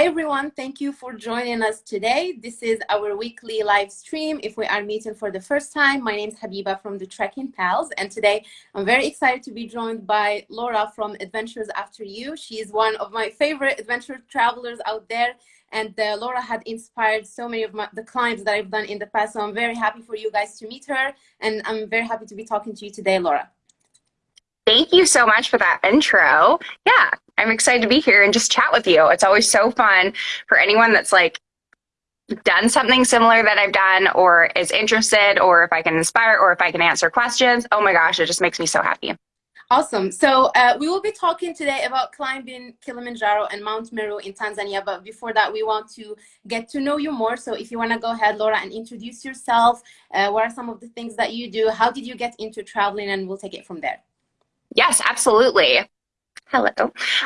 Hi, everyone. Thank you for joining us today. This is our weekly live stream. If we are meeting for the first time, my name is Habiba from the Trekking Pals. And today I'm very excited to be joined by Laura from Adventures After You. She is one of my favorite adventure travelers out there. And uh, Laura had inspired so many of my, the climbs that I've done in the past. So I'm very happy for you guys to meet her. And I'm very happy to be talking to you today, Laura. Thank you so much for that intro. Yeah, I'm excited to be here and just chat with you. It's always so fun for anyone that's like done something similar that I've done or is interested or if I can inspire or if I can answer questions. Oh my gosh, it just makes me so happy. Awesome. So uh, we will be talking today about climbing Kilimanjaro and Mount Meru in Tanzania. But before that, we want to get to know you more. So if you want to go ahead, Laura, and introduce yourself, uh, what are some of the things that you do? How did you get into traveling? And we'll take it from there. Yes, absolutely. Hello.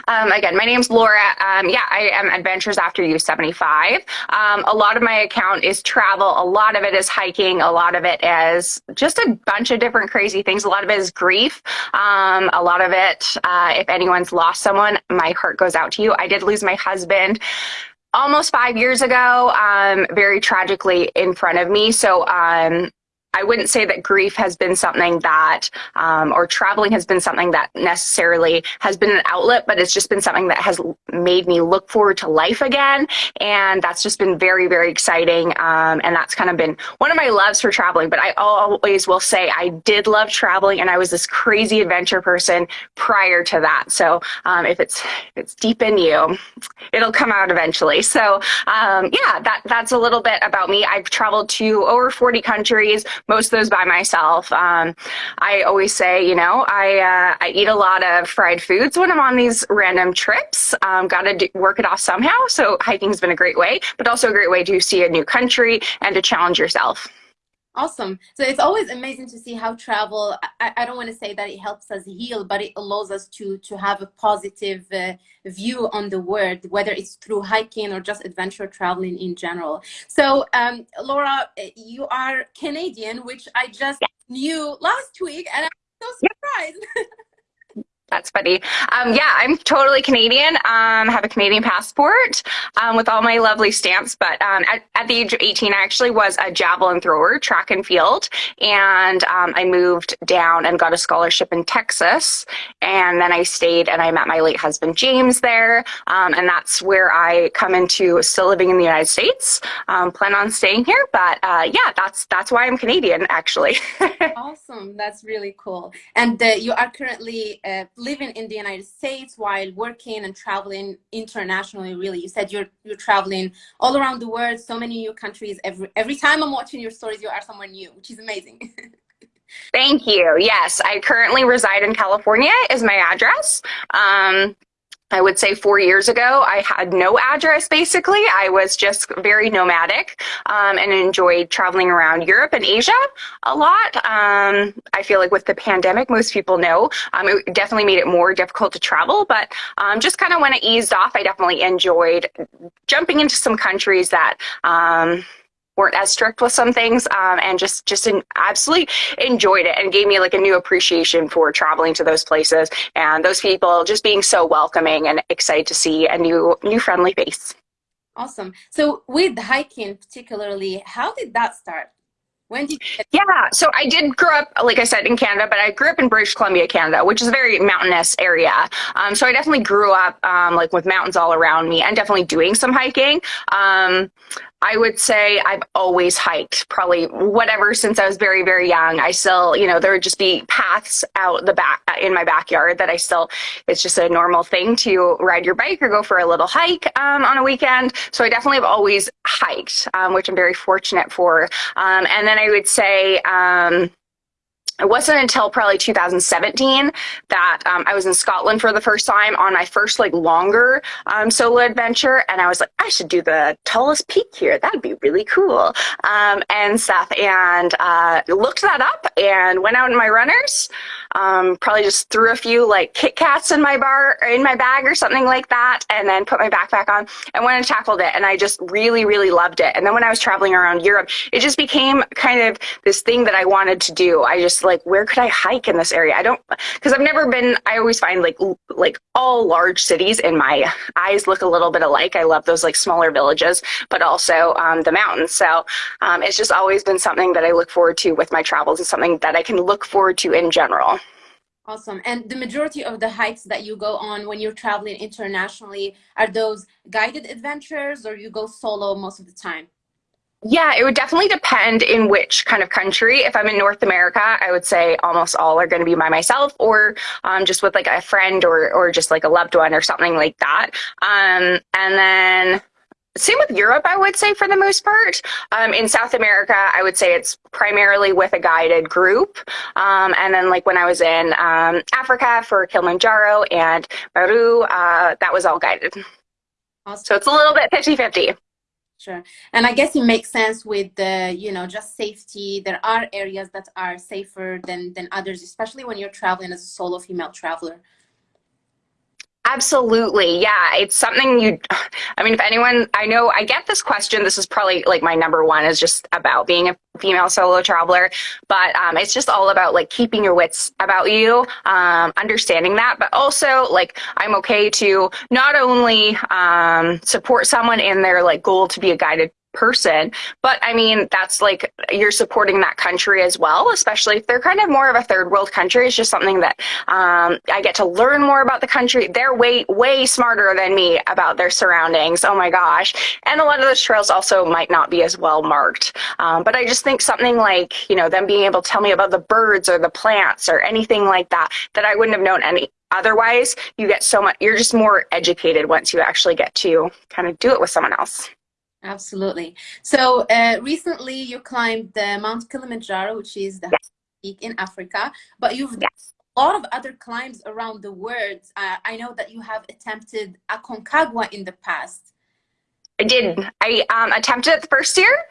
Um, again, my name's Laura. Um, yeah, I am Adventures After You 75. Um, a lot of my account is travel. A lot of it is hiking. A lot of it is just a bunch of different crazy things. A lot of it is grief. Um, a lot of it, uh, if anyone's lost someone, my heart goes out to you. I did lose my husband almost five years ago, um, very tragically in front of me. So um, I wouldn't say that grief has been something that, um, or traveling has been something that necessarily has been an outlet, but it's just been something that has made me look forward to life again. And that's just been very, very exciting. Um, and that's kind of been one of my loves for traveling. But I always will say I did love traveling and I was this crazy adventure person prior to that. So um, if it's if it's deep in you, it'll come out eventually. So um, yeah, that that's a little bit about me. I've traveled to over 40 countries most of those by myself. Um, I always say, you know, I uh, I eat a lot of fried foods when I'm on these random trips. Um, Got to work it off somehow. So hiking's been a great way, but also a great way to see a new country and to challenge yourself. Awesome. So it's always amazing to see how travel, I, I don't want to say that it helps us heal, but it allows us to, to have a positive uh, view on the world, whether it's through hiking or just adventure traveling in general. So um, Laura, you are Canadian, which I just knew last week and I'm so surprised. That's funny. Um, yeah, I'm totally Canadian. Um, have a Canadian passport um, with all my lovely stamps. But um, at, at, the age of 18, I actually was a javelin thrower, track and field. And um, I moved down and got a scholarship in Texas. And then I stayed and I met my late husband, James, there. Um, and that's where I come into still living in the United States. plan on staying here. But uh, yeah, that's, that's why I'm Canadian, actually. awesome. That's really cool. And uh, you are currently uh, living in the United States while working and traveling internationally, really. You said you're, you're traveling all around the world, so many new countries. Every, every time I'm watching your stories, you are somewhere new, which is amazing. Thank you. Yes, I currently reside in California is my address. Um, I would say four years ago, I had no address basically. I was just very nomadic um, and enjoyed traveling around Europe and Asia a lot. Um, I feel like with the pandemic, most people know, um, it definitely made it more difficult to travel, but um, just kind of when it eased off, I definitely enjoyed jumping into some countries that um, weren't as strict with some things um, and just just in, absolutely enjoyed it and gave me like a new appreciation for traveling to those places and those people just being so welcoming and excited to see a new new friendly face awesome so with hiking particularly how did that start when did you yeah, so I did grow up, like I said, in Canada, but I grew up in British Columbia, Canada, which is a very mountainous area. Um, so I definitely grew up um, like with mountains all around me and definitely doing some hiking. Um, I would say I've always hiked, probably whatever since I was very, very young. I still, you know, there would just be paths out the back in my backyard that I still, it's just a normal thing to ride your bike or go for a little hike um, on a weekend. So I definitely have always hiked, um, which I'm very fortunate for. Um, and then I would say, um, it wasn't until probably 2017 that um, I was in Scotland for the first time on my first like longer um, solo adventure, and I was like, I should do the tallest peak here. That'd be really cool, um, and stuff. And uh, looked that up and went out in my runners, Um, probably just threw a few like Kit Kats in my bar in my bag or something like that, and then put my backpack on and went and tackled it. And I just really, really loved it. And then when I was traveling around Europe, it just became kind of this thing that I wanted to do. I just like, where could I hike in this area? I don't, because I've never been. I always find like like all large cities in my eyes look a little bit alike. I love those like smaller villages, but also um, the mountains. So um, it's just always been something that I look forward to with my travels and something that I can look forward to in general. Awesome. And the majority of the hikes that you go on when you're traveling internationally are those guided adventures or you go solo most of the time? Yeah, it would definitely depend in which kind of country. If I'm in North America, I would say almost all are going to be by myself or um, just with like a friend or, or just like a loved one or something like that. Um, and then same with Europe, I would say for the most part. Um, in South America, I would say it's primarily with a guided group. Um, and then like when I was in um, Africa for Kilimanjaro and Meru, uh, that was all guided. Awesome. So it's a little bit 50 50. Sure. And I guess it makes sense with the, you know, just safety. There are areas that are safer than, than others, especially when you're traveling as a solo female traveler. Absolutely. Yeah. It's something you, I mean, if anyone, I know I get this question, this is probably like my number one is just about being a female solo traveler, but um, it's just all about like keeping your wits about you, um, understanding that, but also like I'm okay to not only um, support someone in their like goal to be a guided person. But I mean, that's like you're supporting that country as well, especially if they're kind of more of a third world country. It's just something that um, I get to learn more about the country. They're way, way smarter than me about their surroundings. Oh my gosh. And a lot of those trails also might not be as well marked. Um, but I just think something like, you know, them being able to tell me about the birds or the plants or anything like that, that I wouldn't have known any otherwise you get so much you're just more educated once you actually get to kind of do it with someone else Absolutely. So uh, recently you climbed the Mount Kilimanjaro, which is the yes. peak in Africa, but you've yes. a lot of other climbs around the world. Uh, I know that you have attempted Aconcagua in the past. I did. I um, attempted it the first year.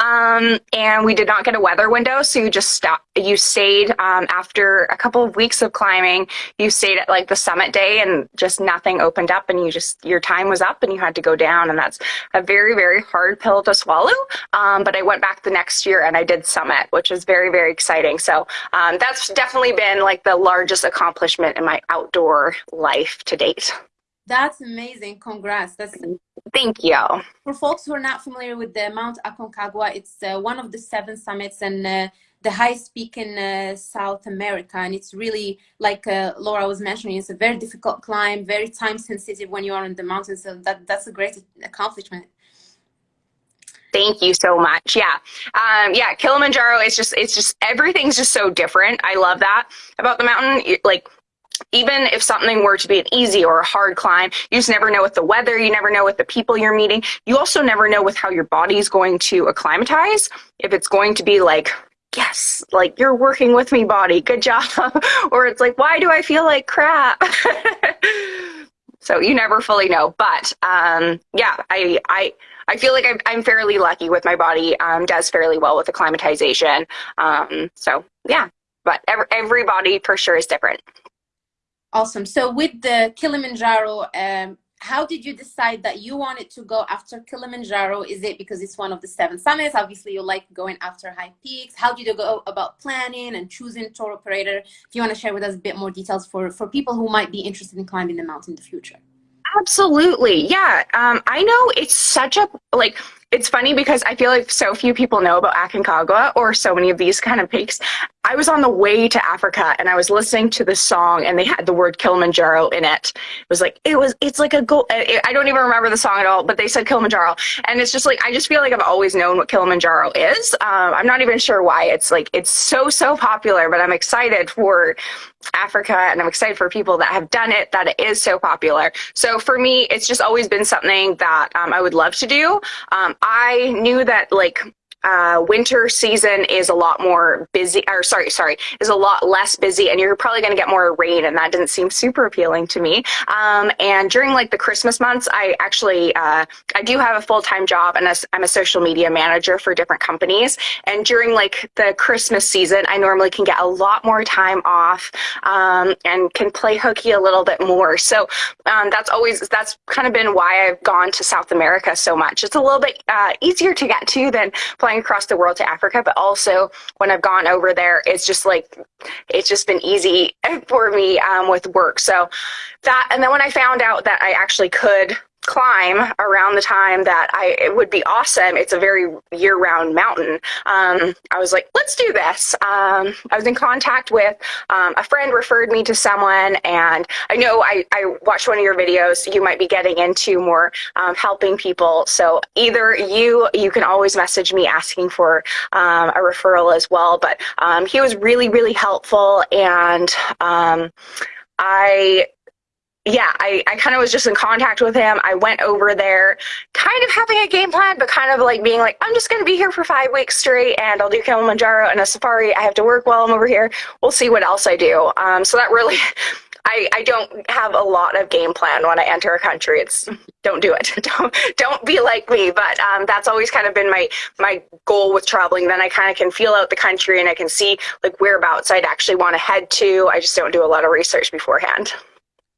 Um, and we did not get a weather window, so you just stopped. You stayed um, after a couple of weeks of climbing. You stayed at like the summit day, and just nothing opened up, and you just your time was up, and you had to go down, and that's a very very hard pill to swallow. Um, but I went back the next year, and I did summit, which was very very exciting. So um, that's definitely been like the largest accomplishment in my outdoor life to date. That's amazing. Congrats. That's Thank you. For folks who are not familiar with the Mount Aconcagua, it's uh, one of the seven summits and uh, the highest peak in uh, South America. And it's really, like uh, Laura was mentioning, it's a very difficult climb, very time sensitive when you are in the mountains. So that, that's a great accomplishment. Thank you so much. Yeah. Um, yeah. Kilimanjaro is just, it's just, everything's just so different. I love that about the mountain. Like, even if something were to be an easy or a hard climb, you just never know with the weather, you never know with the people you're meeting. You also never know with how your body's going to acclimatize. If it's going to be like, yes, like you're working with me, body, good job. or it's like, why do I feel like crap? so you never fully know. But um, yeah, I, I, I feel like I'm, I'm fairly lucky with my body, um, does fairly well with acclimatization. Um, so yeah, but every, every body for sure is different. Awesome. So with the Kilimanjaro, um, how did you decide that you wanted to go after Kilimanjaro? Is it because it's one of the seven summits? Obviously, you like going after high peaks. How did you go about planning and choosing tour operator? If you want to share with us a bit more details for, for people who might be interested in climbing the mountain in the future. Absolutely. Yeah. Um, I know it's such a, like, it's funny because I feel like so few people know about Aconcagua or so many of these kind of peaks. I was on the way to Africa and I was listening to this song and they had the word Kilimanjaro in it. It was like, it was, it's like a goal. I don't even remember the song at all, but they said Kilimanjaro. And it's just like, I just feel like I've always known what Kilimanjaro is. Um, I'm not even sure why it's like, it's so, so popular, but I'm excited for Africa and I'm excited for people that have done it, that it is so popular. So for me, it's just always been something that um, I would love to do. Um, I knew that like uh, winter season is a lot more busy, or sorry, sorry, is a lot less busy, and you're probably going to get more rain, and that didn't seem super appealing to me. Um, and during like the Christmas months, I actually uh, I do have a full time job, and I'm a social media manager for different companies. And during like the Christmas season, I normally can get a lot more time off um, and can play hooky a little bit more. So um, that's always that's kind of been why I've gone to South America so much. It's a little bit uh, easier to get to than flying across the world to Africa, but also when I've gone over there, it's just like it's just been easy for me um, with work. So that, and then when I found out that I actually could climb around the time that I it would be awesome. It's a very year-round mountain. Um, I was like, let's do this. Um, I was in contact with um, a friend referred me to someone, and I know I, I watched one of your videos. You might be getting into more um, helping people. So either you you can always message me asking for um, a referral as well. But um, he was really really helpful, and I yeah, I, I kind of was just in contact with him. I went over there kind of having a game plan, but kind of like being like, I'm just going to be here for five weeks straight and I'll do Kilimanjaro and a safari. I have to work while I'm over here. We'll see what else I do. Um, so that really, I, I don't have a lot of game plan when I enter a country. It's don't do it. Don't don't be like me. But um, that's always kind of been my my goal with traveling. Then I kind of can feel out the country and I can see like whereabouts I'd actually want to head to. I just don't do a lot of research beforehand.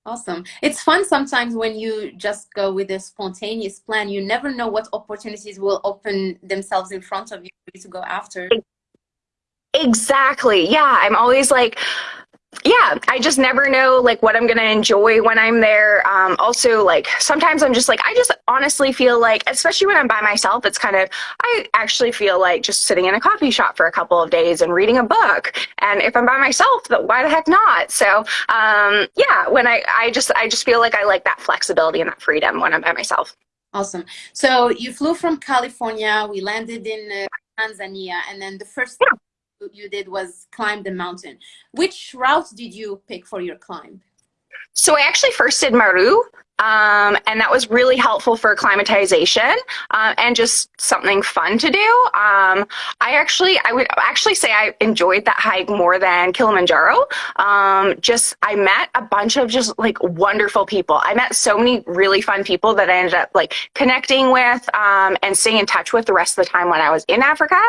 Awesome. It's fun sometimes when you just go with a spontaneous plan. You never know what opportunities will open themselves in front of you to go after. Exactly. Yeah. I'm always like, yeah, I just never know like what I'm gonna enjoy when I'm there. Um, also, like sometimes I'm just like I just honestly feel like, especially when I'm by myself, it's kind of I actually feel like just sitting in a coffee shop for a couple of days and reading a book. And if I'm by myself, why the heck not? So um, yeah, when I I just I just feel like I like that flexibility and that freedom when I'm by myself. Awesome. So you flew from California. We landed in uh, Tanzania, and then the first. Yeah you did was climb the mountain. Which route did you pick for your climb? So I actually first did Meru, um, and that was really helpful for acclimatization uh, and just something fun to do. Um, I actually, I would actually say I enjoyed that hike more than Kilimanjaro. Um, just, I met a bunch of just like wonderful people. I met so many really fun people that I ended up like connecting with um, and staying in touch with the rest of the time when I was in Africa.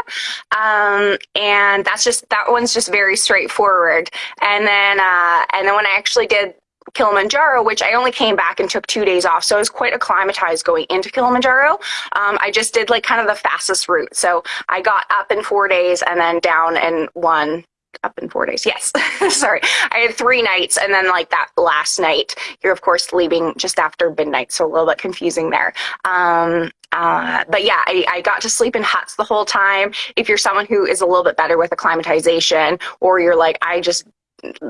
Um, and that's just, that one's just very straightforward. And then, uh, and then when I actually did Kilimanjaro, which I only came back and took two days off. So I was quite acclimatized going into Kilimanjaro. Um, I just did like kind of the fastest route. So I got up in four days and then down in one up in four days. Yes. Sorry. I had three nights and then like that last night, you're of course leaving just after midnight. So a little bit confusing there. Um, uh, but yeah, I, I, got to sleep in huts the whole time. If you're someone who is a little bit better with acclimatization, or you're like, I just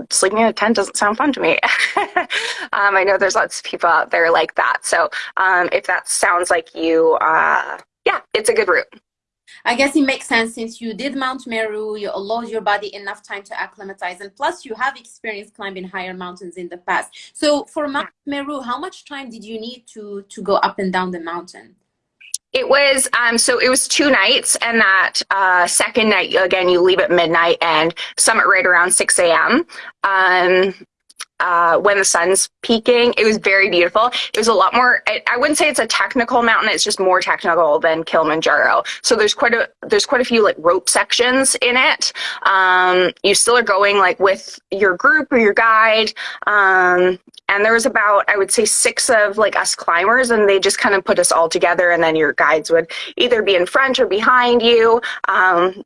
sleeping in a tent doesn't sound fun to me. um, I know there's lots of people out there like that. So um, if that sounds like you, uh, yeah, it's a good route. I guess it makes sense since you did Mount Meru, you allowed your body enough time to acclimatize, and plus you have experience climbing higher mountains in the past. So for Mount Meru, how much time did you need to to go up and down the mountain? It was um, so it was two nights, and that uh, second night again you leave at midnight and summit right around six a.m. Um, uh, when the sun's peaking. It was very beautiful. It was a lot more. I, I, wouldn't say it's a technical mountain. It's just more technical than Kilimanjaro. So there's quite a there's quite a few like rope sections in it. Um, you still are going like with your group or your guide. Um, and there was about I would say six of like us climbers, and they just kind of put us all together. And then your guides would either be in front or behind you. Um,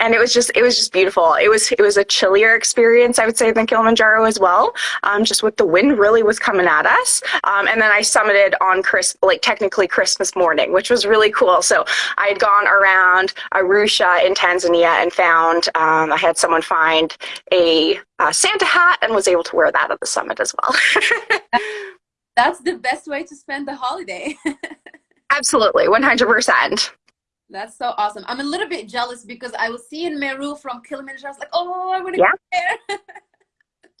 and it was just it was just beautiful. It was it was a chillier experience, I would say, than Kilimanjaro as well. Um, just with the wind really was coming at us. Um, and then I summited on Chris like technically Christmas morning, which was really cool. So I had gone around Arusha in Tanzania and found um, I had someone find a uh, Santa hat and was able to wear that at the summit as well. That's the best way to spend the holiday. Absolutely, one hundred percent. That's so awesome. I'm a little bit jealous because I was seeing Meru from Kilimanjaro. I was like, oh, I want to yeah. there.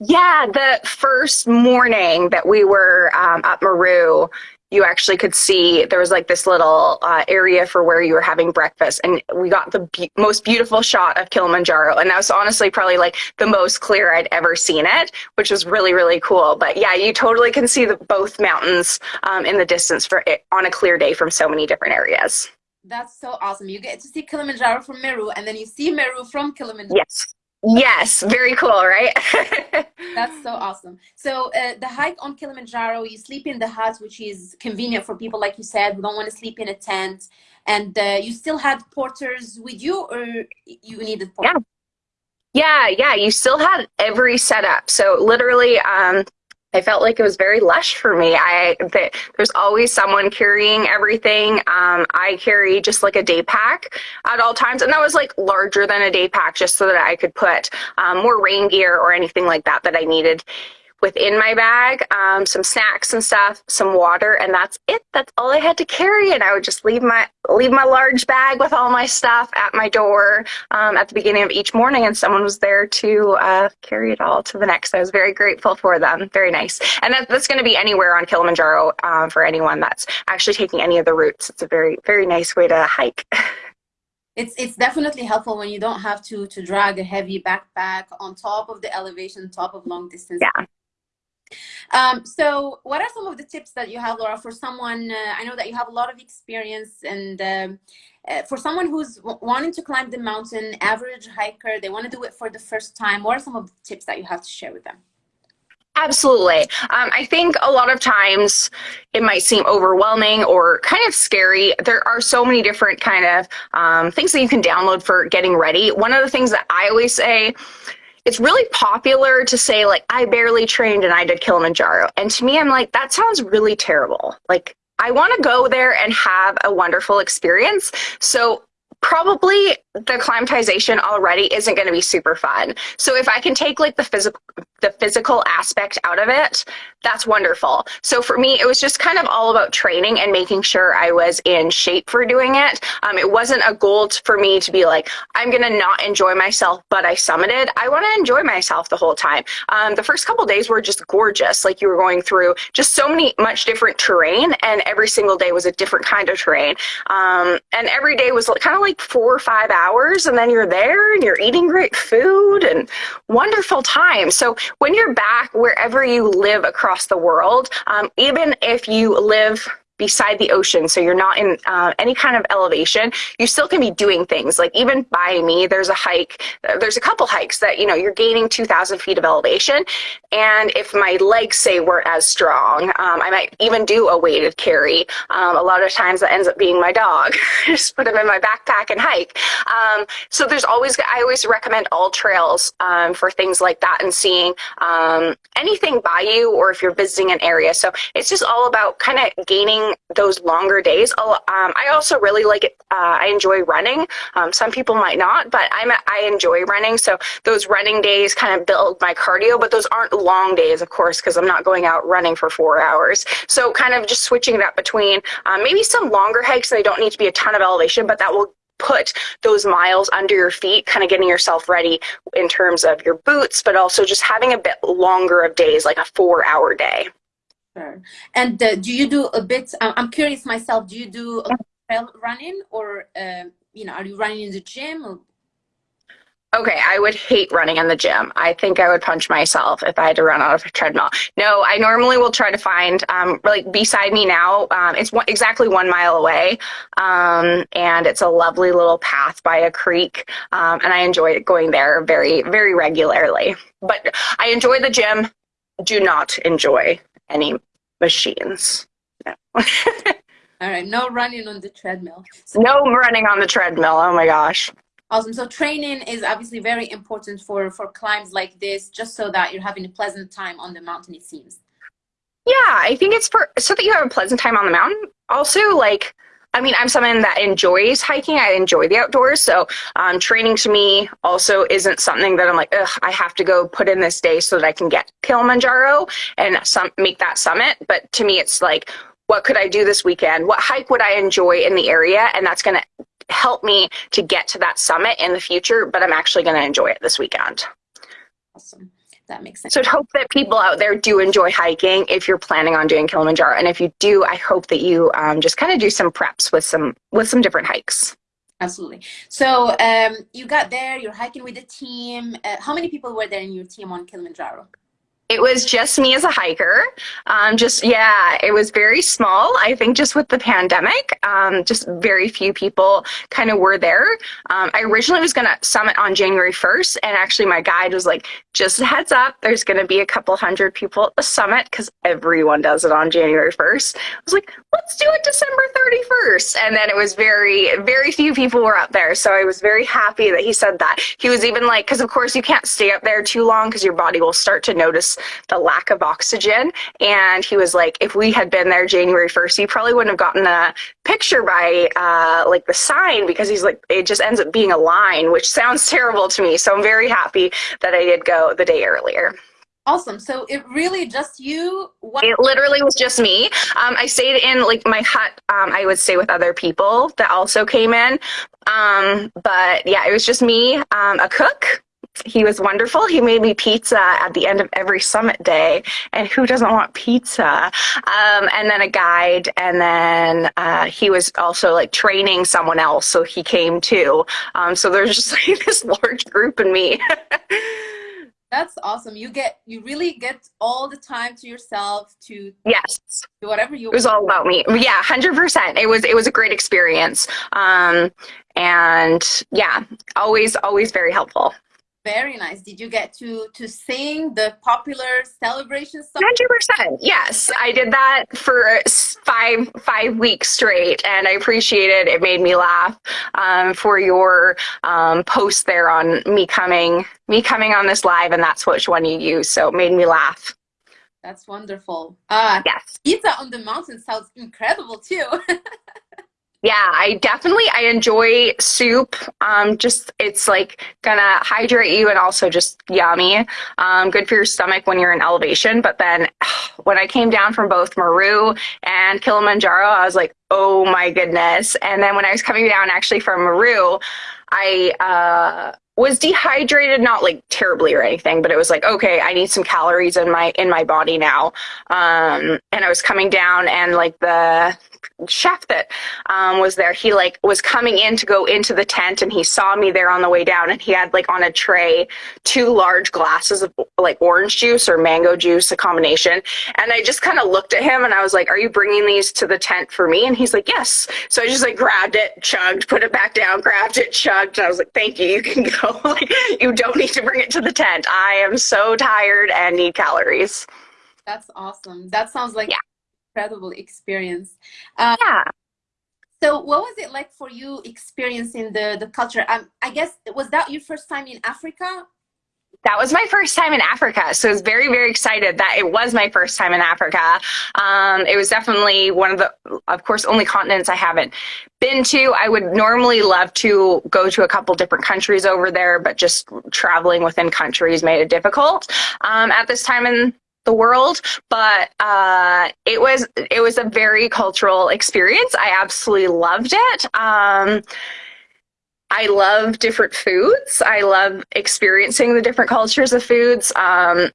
yeah, the first morning that we were um, at Meru, you actually could see there was like this little uh, area for where you were having breakfast, and we got the be- most beautiful shot of Kilimanjaro, and that was honestly probably like the most clear I'd ever seen it, which was really really cool. But yeah, you totally can see the, both mountains um, in the distance for it on a clear day from so many different areas. That's so awesome. You get to see Kilimanjaro from Meru, and then you see Meru from Kilimanjaro. Yes. Yes, very cool, right? That's so awesome. So uh, the hike on Kilimanjaro, you sleep in the hut, which is convenient for people, like you said, who don't want to sleep in a tent. And uh, you still had porters with you, or you needed porters? Yeah. Yeah, yeah, you still had every setup. So literally, um, I felt like it was very lush for me. I the, there's always someone carrying everything. Um, I carry just like a day pack at all times, and that was like larger than a day pack, just so that I could put um, more rain gear or anything like that that I needed within my bag, um, some snacks and stuff, some water, and that's it. That's all I had to carry. And I would just leave my leave my large bag with all my stuff at my door um, at the beginning of each morning, and someone was there to uh, carry it all to the next. I was very grateful for them. Very nice. And that, that's going to be anywhere on Kilimanjaro um, for anyone that's actually taking any of the routes. It's a very very nice way to hike. it's it's definitely helpful when you don't have to to drag a heavy backpack on top of the elevation top of long distance yeah um, so what are some of the tips that you have, Laura, for someone, uh, I know that you have a lot of experience and um, uh, for someone who's wanting to climb the mountain, average hiker, they want to do it for the first time, what are some of the tips that you have to share with them? Absolutely. Um, I think a lot of times it might seem overwhelming or kind of scary. There are so many different kind of um, things that you can download for getting ready. One of the things that I always say it's really popular to say like I barely trained and I did Kilimanjaro. And to me I'm like that sounds really terrible. Like I want to go there and have a wonderful experience. So probably the climatization already isn't going to be super fun. So if I can take like the physical the physical aspect out of it, that's wonderful. So for me, it was just kind of all about training and making sure I was in shape for doing it. Um, it wasn't a goal for me to be like, I'm going to not enjoy myself, but I summited. I want to enjoy myself the whole time. Um, the first couple days were just gorgeous. Like you were going through just so many, much different terrain and every single day was a different kind of terrain. Um, and every day was kind of like four or five hours and then you're there and you're eating great food and wonderful time. So when you're back wherever you live across the world, um, even if you live beside the ocean, so you're not in uh, any kind of elevation, you still can be doing things. Like even by me, there's a hike, there's a couple hikes that, you know, you're gaining 2,000 feet of elevation. And if my legs, say, weren't as strong, um, I might even do a weighted carry. Um, a lot of times that ends up being my dog. Just put him in my backpack and hike. Um, so there's always, I always recommend AllTrails um, for things like that and seeing um, anything by you or if you're visiting an area. So it's just all about kind of gaining those longer days. Um, I also really like it. Uh, I enjoy running. Some people might not, but I'm I enjoy running. So those running days kind of build my cardio, but those aren't long days, of course, because I'm not going out running for four hours. So kind of just switching that between um, maybe some longer hikes. They don't need to be a ton of elevation, but that will put those miles under your feet, kind of getting yourself ready in terms of your boots, but also just having a bit longer of days, like a four hour day. Sure. And uh, do you do a bit? I'm curious myself. Do you do trail running, or uh, you know, are you running in the gym? Or? Okay, I would hate running in the gym. I think I would punch myself if I had to run on a treadmill. No, I normally will try to find, um, like beside me now, um, it's one, exactly one mile away, um, and it's a lovely little path by a creek, um, and I enjoy going there very, very regularly. But I enjoy the gym. Do not enjoy any machines. No. All right, no running on the treadmill. So, no running on the treadmill. Oh my gosh. Awesome. So training is obviously very important for for climbs like this, just so that you're having a pleasant time on the mountain. It seems. Yeah, I think it's for so that you have a pleasant time on the mountain. Also, like I mean, I'm someone that enjoys hiking. I enjoy the outdoors. So um, training to me also isn't something that I'm like, ugh, I have to go put in this day so that I can get Kilimanjaro and some, make that summit. But to me, it's like, what could I do this weekend? What hike would I enjoy in the area? And that's going to help me to get to that summit in the future, but I'm actually going to enjoy it this weekend. Awesome. that makes sense. So I'd hope that people out there do enjoy hiking if you're planning on doing Kilimanjaro. And if you do, I hope that you um, just kind of do some preps with some with some different hikes. Absolutely. So um, you got there, you're hiking with the team. Uh, how many people were there in your team on Kilimanjaro? It was just me as a hiker. Um, just, yeah, it was very small. I think just with the pandemic, um, just very few people kind of were there. Um, I originally was going to summit on January 1st, and actually my guide was like, just heads up, there's going to be a couple hundred people at the summit because everyone does it on January 1st. I was like, let's do it December 31st. And then it was very, very few people were up there. So I was very happy that he said that. He was even like, because of course you can't stay up there too long because your body will start to notice the lack of oxygen. And he was like, if we had been there January 1st, he probably wouldn't have gotten a picture by uh, like the sign because he's like, it just ends up being a line, which sounds terrible to me. So I'm very happy that I did go the day earlier. Awesome. So it really just you? What- it literally was just me. Um, I stayed in like my hut. Um, I would stay with other people that also came in. Um, but yeah, it was just me, um, a cook, he was wonderful. He made me pizza at the end of every summit day, and who doesn't want pizza? Um, and then a guide, and then uh, he was also like training someone else, so he came too. Um, so there's just like this large group in me. That's awesome. You get you really get all the time to yourself to yes do whatever you. It was all about me. Yeah, hundred percent. It was it was a great experience. Um, and yeah, always always very helpful. Very nice. Did you get to to sing the popular celebration song? Hundred percent. Yes, I did that for five five weeks straight, and I appreciate it. It made me laugh. Um, for your um, post there on me coming me coming on this live, and that's which one you use. So it made me laugh. That's wonderful. Uh, yes. Pizza on the mountain sounds incredible too. Yeah, I definitely I enjoy soup. Um, just it's like gonna hydrate you and also just yummy. Um, good for your stomach when you're in elevation. But then when I came down from both Meru and Kilimanjaro, I was like, oh my goodness. And then when I was coming down actually from Meru, I uh, was dehydrated, not like terribly or anything, but it was like, okay, I need some calories in my in my body now. Um, and I was coming down and like the chef that um, was there, he like was coming in to go into the tent and he saw me there on the way down and he had like on a tray two large glasses of like orange juice or mango juice, a combination. And I just kind of looked at him and I was like, are you bringing these to the tent for me? And he's like, yes. So I just like grabbed it, chugged, put it back down, grabbed it, chugged. And I was like, thank you. You can go. like, you don't need to bring it to the tent. I am so tired and need calories. That's awesome. That sounds like yeah incredible experience. Um, yeah. So what was it like for you experiencing the, the culture? Um, I guess, was that your first time in Africa? That was my first time in Africa. So I was very, very excited that it was my first time in Africa. Um, it was definitely one of the, of course, only continents I haven't been to. I would normally love to go to a couple different countries over there, but just traveling within countries made it difficult um, at this time in the world but uh, it was it was a very cultural experience i absolutely loved it um, i love different foods. I love experiencing the different cultures of foods um,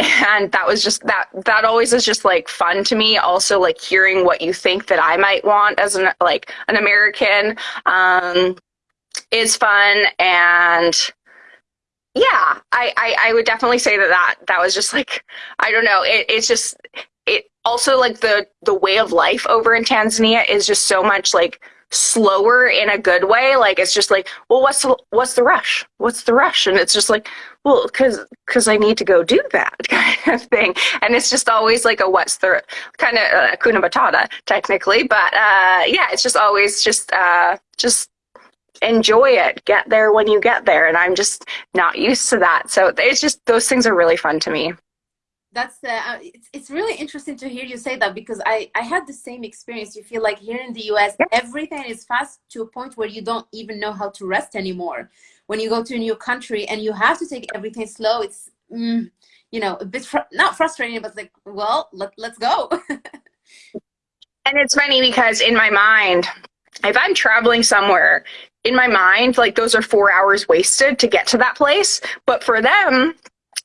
and that was just that that always is just like fun to me. Also like hearing what you think that i might want as an like an american um, is fun. And yeah, I, I, I would definitely say that, that that was just like I don't know. It, it's just it also like the the way of life over in Tanzania is just so much like slower in a good way. Like it's just like, well, what's the, what's the rush? What's the rush? And it's just like, well, because because I need to go do that kind of thing. And it's just always like a what's the kind of uh, kuna technically, but uh, yeah, it's just always just uh, just enjoy it get there when you get there and i'm just not used to that so it's just those things are really fun to me that's uh, it's, it's really interesting to hear you say that because i i had the same experience you feel like here in the us yeah. everything is fast to a point where you don't even know how to rest anymore when you go to a new country and you have to take everything slow it's mm, you know a bit fr not frustrating but like well let, let's go and it's funny because in my mind if i'm traveling somewhere in my mind, like those are four hours wasted to get to that place. But for them,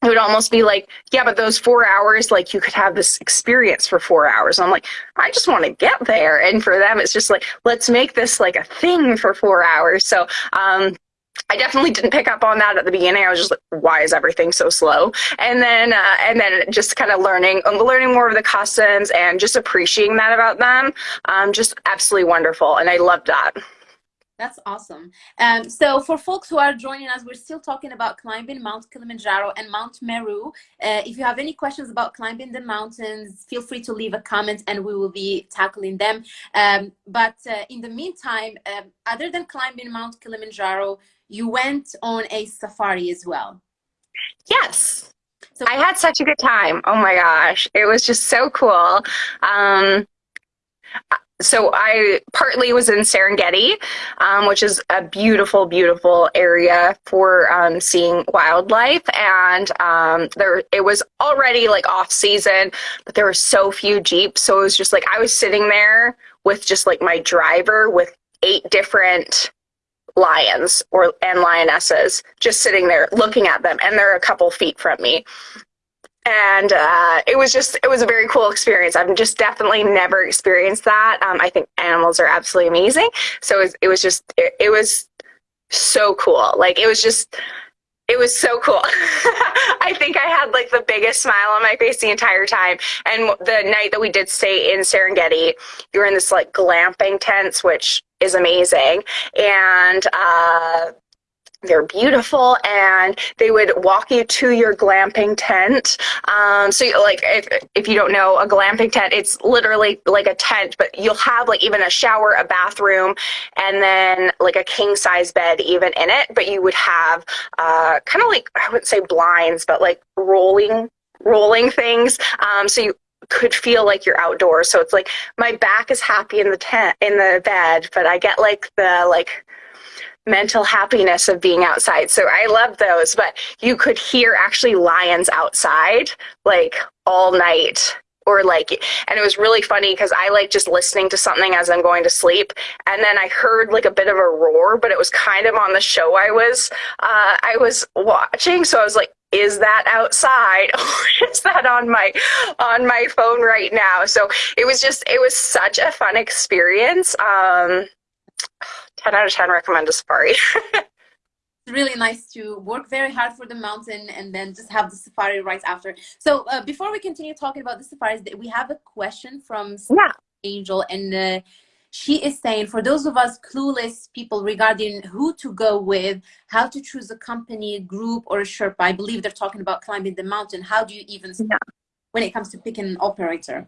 it would almost be like, yeah, but those four hours, like you could have this experience for four hours. And I'm like, I just want to get there. And for them, it's just like, let's make this like a thing for four hours. So, um, I definitely didn't pick up on that at the beginning. I was just like, why is everything so slow? And then, uh, and then just kind of learning, learning more of the customs and just appreciating that about them. Um, just absolutely wonderful. And I loved that. That's awesome. Um, so for folks who are joining us, we're still talking about climbing Mount Kilimanjaro and Mount Meru. Uh, if you have any questions about climbing the mountains, feel free to leave a comment and we will be tackling them. Um, but uh, in the meantime, um, other than climbing Mount Kilimanjaro, you went on a safari as well. Yes. So I had such a good time. Oh my gosh. It was just so cool. Um, so I partly was in Serengeti, um, which is a beautiful, beautiful area for um, seeing wildlife. And um, there, it was already like off season, but there were so few jeeps. So it was just like I was sitting there with just like my driver with eight different lions or and lionesses just sitting there looking at them, and they're a couple feet from me and uh, it was just it was a very cool experience. I've just definitely never experienced that. Um, i think animals are absolutely amazing. So it was, it was just it, it, was so cool. Like it was just it was so cool. I think i had like the biggest smile on my face the entire time. And the night that we did stay in serengeti you were in this like glamping tents which is amazing. And uh, they're beautiful and they would walk you to your glamping tent. Um, so like if, if you don't know a glamping tent it's literally like a tent but you'll have like even a shower a bathroom and then like a king size bed even in it but you would have uh, kind of like i wouldn't say blinds but like rolling rolling things. Um, so you could feel like you're outdoors. So it's like my back is happy in the tent in the bed but i get like the like mental happiness of being outside. So I love those, but you could hear actually lions outside like all night or like and it was really funny because i like just listening to something as i'm going to sleep and then i heard like a bit of a roar but it was kind of on the show i was uh, i was watching so i was like is that outside or is that on my on my phone right now so it was just it was such a fun experience um 10 out of 10 recommend a safari. it's really nice to work very hard for the mountain and then just have the safari right after. So uh, before we continue talking about the safaris, we have a question from yeah. Angel and uh, she is saying for those of us clueless people regarding who to go with, how to choose a company, group or a Sherpa, I believe they're talking about climbing the mountain. How do you even yeah. when it comes to picking an operator?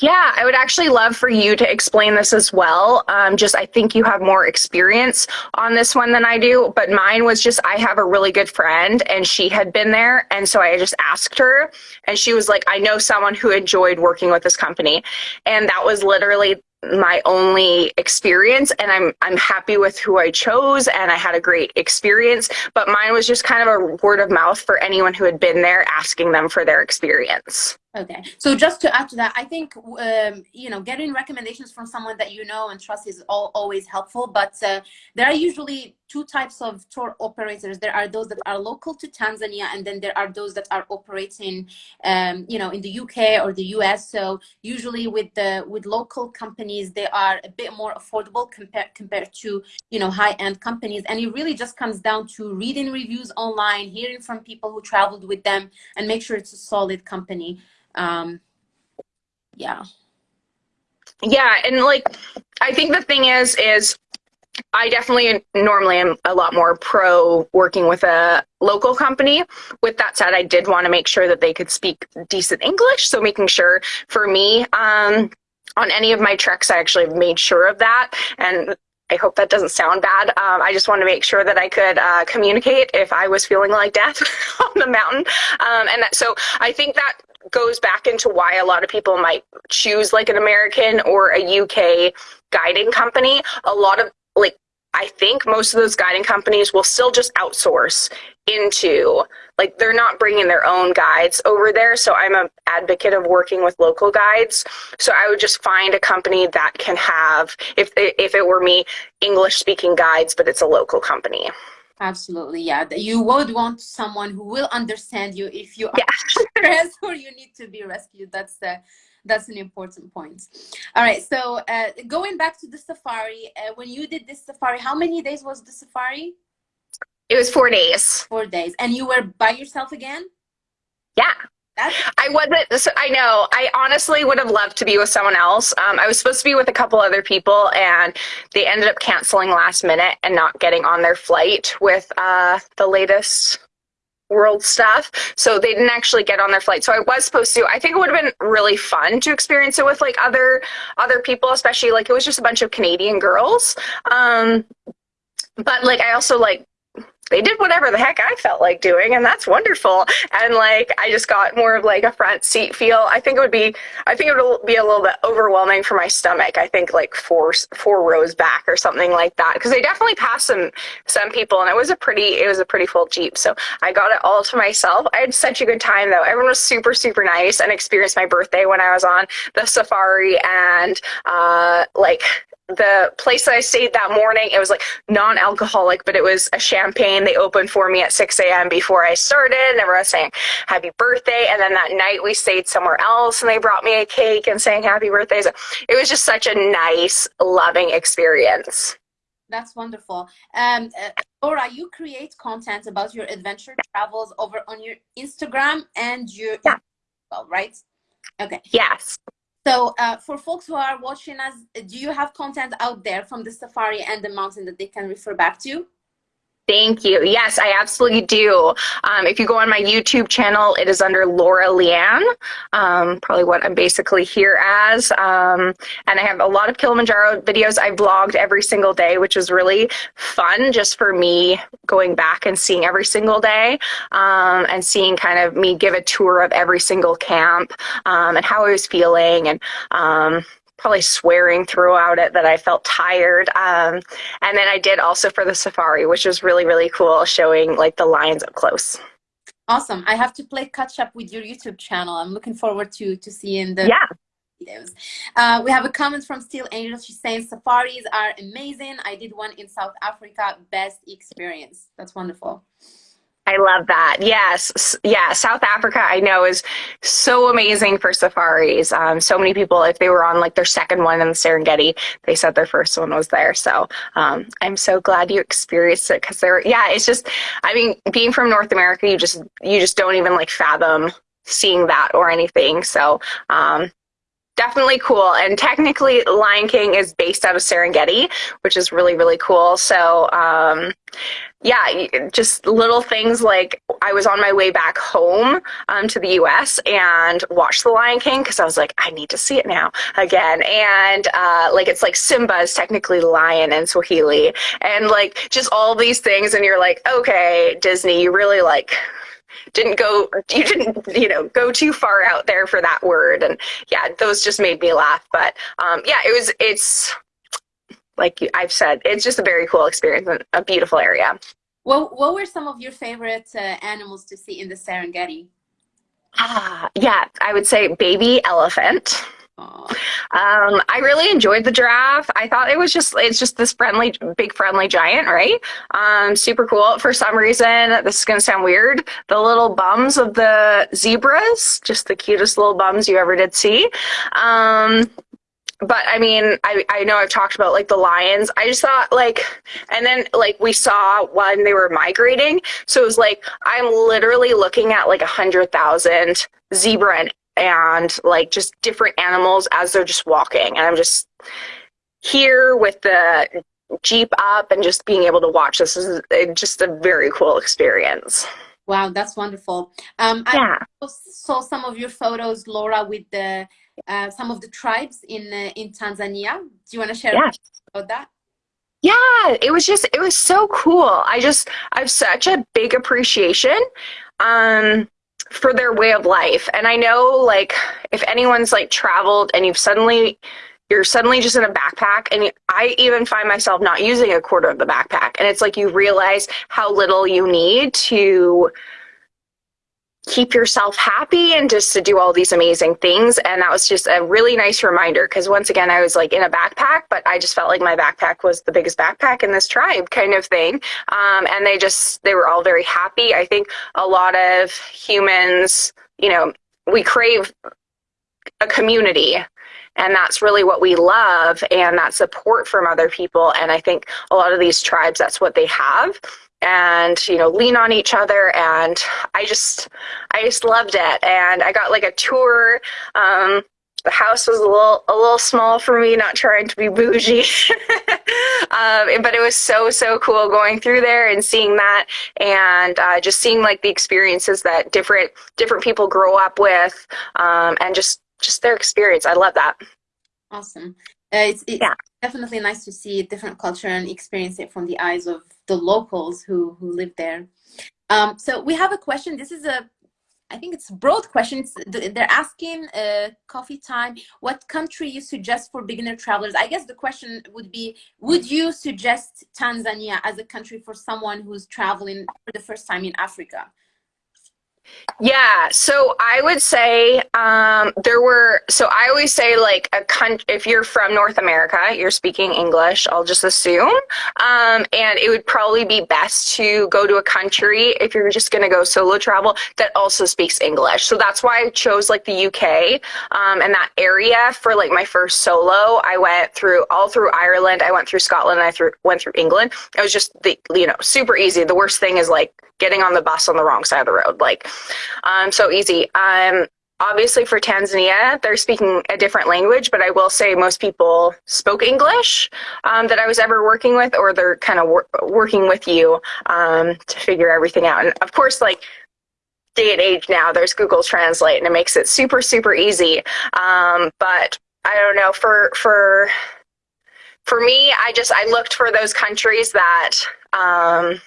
Yeah, I would actually love for you to explain this as well. Um, just, I think you have more experience on this one than I do, but mine was just, I have a really good friend and she had been there. And so I just asked her and she was like, I know someone who enjoyed working with this company. And that was literally my only experience and I'm I'm happy with who I chose and I had a great experience but mine was just kind of a word of mouth for anyone who had been there asking them for their experience. Okay, so just to add to that, I think um, you know getting recommendations from someone that you know and trust is all, always helpful. But uh, there are usually two types of tour operators. There are those that are local to Tanzania, and then there are those that are operating, um, you know, in the UK or the US. So usually with the with local companies, they are a bit more affordable compared compared to you know high end companies. And it really just comes down to reading reviews online, hearing from people who traveled with them, and make sure it's a solid company um yeah yeah and like i think the thing is is I definitely normally am a lot more pro working with a local company. With that said, I did want to make sure that they could speak decent English. So making sure for me, um, on any of my treks, I actually made sure of that. And I hope that doesn't sound bad. Um, I just want to make sure that I could uh, communicate if I was feeling like death on the mountain. Um, and that, so I think that goes back into why a lot of people might choose like an American or a UK guiding company. A lot of I think most of those guiding companies will still just outsource into like they're not bringing their own guides over there so i'm an advocate of working with local guides so i would just find a company that can have if if it were me english speaking guides but it's a local company Absolutely, yeah. You would want someone who will understand you if you are yeah. stressed or you need to be rescued. That's the that's an important point. All right, so uh, going back to the safari, uh, when you did this safari, how many days was the safari? It was four days. Four days, and you were by yourself again? Yeah. That's I wasn't. I know. I honestly would have loved to be with someone else. Um, I was supposed to be with a couple other people, and they ended up canceling last minute and not getting on their flight with uh, the latest world stuff. So they didn't actually get on their flight. So I was supposed to. I think it would have been really fun to experience it with like other other people, especially like it was just a bunch of Canadian girls. Um, but like I also like they did whatever the heck I felt like doing, and that's wonderful. And like, I just got more of like a front seat feel. I think it would be, I think it would be a little bit overwhelming for my stomach. I think like four four rows back or something like that, because they definitely passed some some people, and it was a pretty it was a pretty full jeep. So I got it all to myself. I had such a good time though. Everyone was super super nice and experienced my birthday when I was on the safari, and uh, like the place that I stayed that morning, it was like non-alcoholic, but it was a champagne. They opened for me at 6 a.m. before I started, and everyone was saying happy birthday. And then that night we stayed somewhere else, and they brought me a cake and saying happy birthday. So it was just such a nice, loving experience. That's wonderful. Um, uh, Laura, you create content about your adventure travels over on your Instagram and your yeah. well, right? Okay. Yes. So uh, for folks who are watching us, do you have content out there from the safari and the mountain that they can refer back to? Thank you. Yes, I absolutely do. Um, if you go on my YouTube channel, it is under Laura Leanne, um, probably what I'm basically here as. Um, and I have a lot of Kilimanjaro videos. I vlogged every single day, which was really fun just for me going back and seeing every single day um, and seeing kind of me give a tour of every single camp um, and how I was feeling and um, probably swearing throughout it that I felt tired. Um, and then I did also for the safari, which was really, really cool, showing like the lions up close. Awesome. I have to play catch up with your YouTube channel. I'm looking forward to to seeing the yeah. videos. Uh, we have a comment from Steel Angel. She's saying safaris are amazing. I did one in South Africa. Best experience. That's wonderful. I love that. Yes. Yeah. South Africa, I know, is so amazing for safaris. Um, so many people, if they were on like their second one in the Serengeti, they said their first one was there. So um, I'm so glad you experienced it because there, yeah, it's just, I mean, being from North America, you just, you just don't even like fathom seeing that or anything. So um, definitely cool. And technically, Lion King is based out of Serengeti, which is really, really cool. So, um, yeah, just little things like I was on my way back home um, to the US and watched The Lion King because I was like, I need to see it now again. And uh, like, it's like Simba is technically lion in Swahili. And like, just all these things. And you're like, okay, Disney, you really like didn't go you didn't you know go too far out there for that word and yeah those just made me laugh but um, yeah it was it's like I've said it's just a very cool experience and a beautiful area. Well, what were some of your favorite uh, animals to see in the Serengeti? Ah, yeah, I would say baby elephant. Um, I really enjoyed the giraffe. I thought it was just it's just this friendly, big friendly giant, right? Um, super cool. For some reason, this is gonna sound weird. The little bums of the zebras, just the cutest little bums you ever did see. Um, but I mean, I, I know I've talked about like the lions. I just thought like, and then like we saw when they were migrating. So it was like, I'm literally looking at like a hundred thousand zebra and and like just different animals as they're just walking. And I'm just here with the Jeep up and just being able to watch this is just a very cool experience. Wow, that's wonderful. Um, yeah. I saw some of your photos, Laura, with the uh, some of the tribes in uh, in Tanzania. Do you want to share yeah. about that? Yeah, it was just it was so cool. I just I have such a big appreciation. Um, for their way of life. And I know like if anyone's like traveled and you've suddenly you're suddenly just in a backpack and I even find myself not using a quarter of the backpack and it's like you realize how little you need to keep yourself happy and just to do all these amazing things. And that was just a really nice reminder because once again, I was like in a backpack, but I just felt like my backpack was the biggest backpack in this tribe kind of thing. Um, and they just, they were all very happy. I think a lot of humans, you know, we crave a community and that's really what we love and that support from other people and i think a lot of these tribes that's what they have and you know lean on each other and i just i just loved it. And i got like a tour um the house was a little a little small for me not trying to be bougie um, but it was so so cool going through there and seeing that and uh, just seeing like the experiences that different different people grow up with um, and just just their experience. I love that. Awesome. Uh, it's, it's yeah. definitely nice to see different culture and experience it from the eyes of the locals who who live there. Um, so we have a question. This is a I think it's broad question. They're asking uh, coffee time. What country you suggest for beginner travelers? I guess the question would be, would you suggest Tanzania as a country for someone who's traveling for the first time in Africa? Yeah, so I would say um, there were. So I always say like a country. If you're from North America, you're speaking English. I'll just assume, um, and it would probably be best to go to a country if you're just going to go solo travel that also speaks English. So that's why I chose like the UK um, and that area for like my first solo. I went through all through Ireland. I went through Scotland. I through, went through England. It was just the you know super easy. The worst thing is like getting on the bus on the wrong side of the road. Like um, so easy. Um, obviously for Tanzania, they're speaking a different language, but I will say most people spoke English um, that I was ever working with, or they're kind of wor working with you um, to figure everything out. And of course, like day and age now, there's Google Translate, and it makes it super, super easy. Um, but I don't know for for for me, I just I looked for those countries that um,